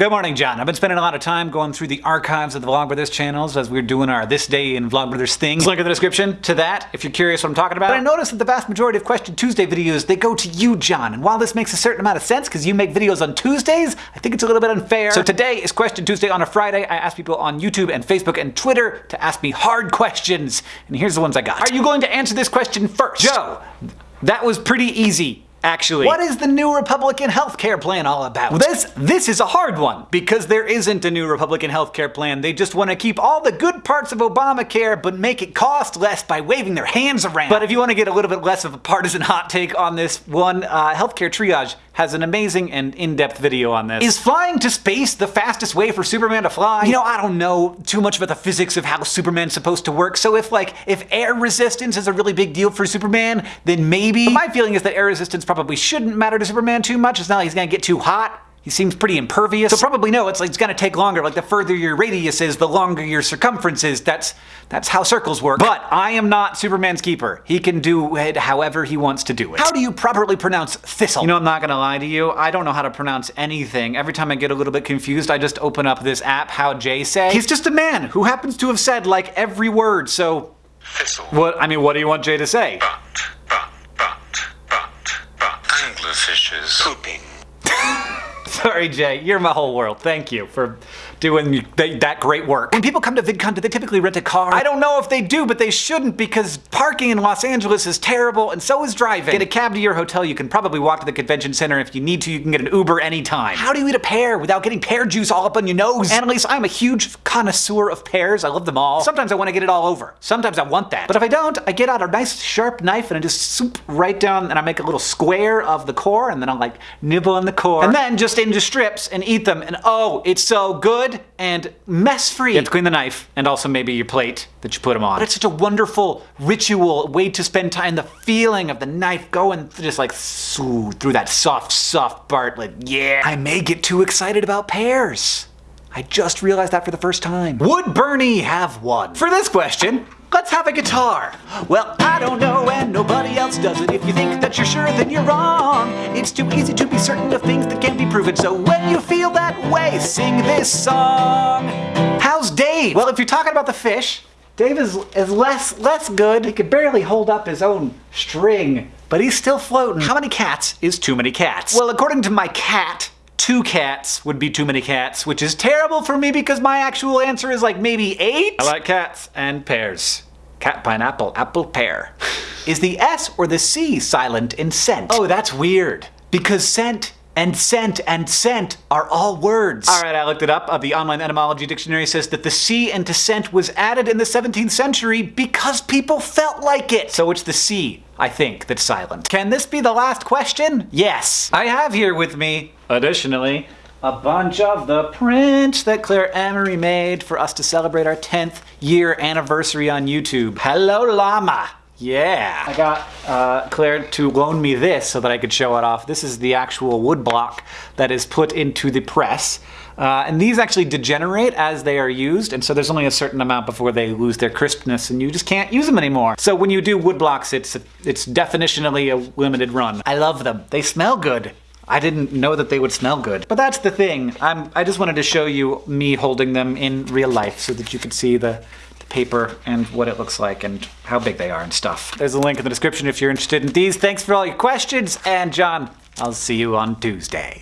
Good morning, John. I've been spending a lot of time going through the archives of the Vlogbrothers channels as we're doing our This Day in Vlogbrothers things. Link in the description to that if you're curious what I'm talking about. But I noticed that the vast majority of Question Tuesday videos, they go to you, John. And while this makes a certain amount of sense because you make videos on Tuesdays, I think it's a little bit unfair. So today is Question Tuesday on a Friday. I asked people on YouTube and Facebook and Twitter to ask me hard questions. And here's the ones I got. Are you going to answer this question first? Joe, that was pretty easy actually. What is the new Republican healthcare plan all about? This, this is a hard one, because there isn't a new Republican healthcare plan. They just want to keep all the good parts of Obamacare, but make it cost less by waving their hands around. But if you want to get a little bit less of a partisan hot take on this one, uh, Healthcare Triage has an amazing and in-depth video on this. Is flying to space the fastest way for Superman to fly? You know, I don't know too much about the physics of how Superman's supposed to work, so if like, if air resistance is a really big deal for Superman, then maybe. But my feeling is that air resistance probably shouldn't matter to Superman too much. It's not like he's gonna get too hot. He seems pretty impervious. So probably no, it's like it's gonna take longer. Like the further your radius is, the longer your circumference is. That's that's how circles work. But I am not Superman's keeper. He can do it however he wants to do it. How do you properly pronounce thistle? You know, I'm not gonna lie to you. I don't know how to pronounce anything. Every time I get a little bit confused, I just open up this app, How Jay Say. He's just a man who happens to have said like every word, so... Thistle. What, I mean, what do you want Jay to say? But, but, but, but, but. Anglerfishes. Pooping. Sorry, Jay. You're my whole world. Thank you for doing th that great work. When people come to VidCon, do they typically rent a car? I don't know if they do, but they shouldn't because parking in Los Angeles is terrible and so is driving. Get a cab to your hotel. You can probably walk to the convention center. If you need to, you can get an Uber anytime. How do you eat a pear without getting pear juice all up on your nose? Annalise, I'm a huge connoisseur of pears. I love them all. Sometimes I want to get it all over. Sometimes I want that. But if I don't, I get out a nice sharp knife and I just swoop right down and I make a little square of the core and then I'll like nibble on the core and then just into strips and eat them and oh, it's so good and mess-free. You have to clean the knife and also maybe your plate that you put them on. But it's such a wonderful ritual, way to spend time. The feeling of the knife going just like through that soft, soft part. Like, yeah. I may get too excited about pears. I just realized that for the first time. Would Bernie have won? For this question, Let's have a guitar. Well, I don't know and nobody else does it. If you think that you're sure, then you're wrong. It's too easy to be certain of things that can't be proven. So when you feel that way, sing this song. How's Dave? Well, if you're talking about the fish, Dave is, is less, less good. He could barely hold up his own string, but he's still floating. How many cats is too many cats? Well, according to my cat, two cats would be too many cats, which is terrible for me because my actual answer is like maybe eight. I like cats and pears. Cat, pineapple, apple, pear. is the S or the C silent in scent? Oh, that's weird. Because scent and scent and scent are all words. All right, I looked it up. Uh, the online etymology dictionary says that the C into scent was added in the 17th century because people felt like it. So it's the C, I think, that's silent. Can this be the last question? Yes. I have here with me Additionally, a bunch of the prints that Claire Emery made for us to celebrate our 10th year anniversary on YouTube. Hello llama! Yeah. I got uh, Claire to loan me this so that I could show it off. This is the actual wood block that is put into the press. Uh, and these actually degenerate as they are used, and so there's only a certain amount before they lose their crispness and you just can't use them anymore. So when you do wood blocks, it's, it's definitionally a limited run. I love them. They smell good. I didn't know that they would smell good. But that's the thing. I'm, I just wanted to show you me holding them in real life so that you could see the, the paper and what it looks like and how big they are and stuff. There's a link in the description if you're interested in these. Thanks for all your questions, and John, I'll see you on Tuesday.